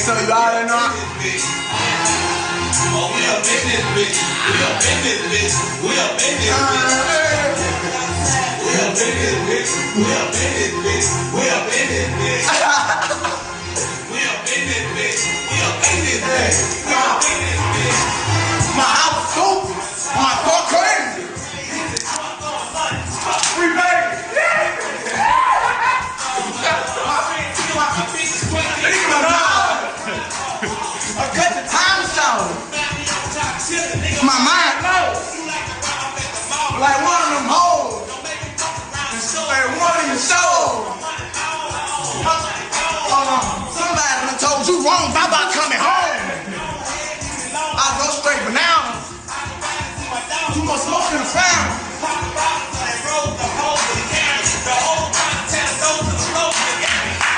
So you already know. Oh, we up in this bitch. We up in this bitch. We up in this bitch. We up in this bitch. We up in this bitch. We up in this bitch. We up in this bitch. We up in this bitch. Cut the time short. My mind low. Like one of them hoes. Like one of your soul. Hold on. Somebody done told you wrong about coming home. I go straight bananas. Too much smoke in the fan.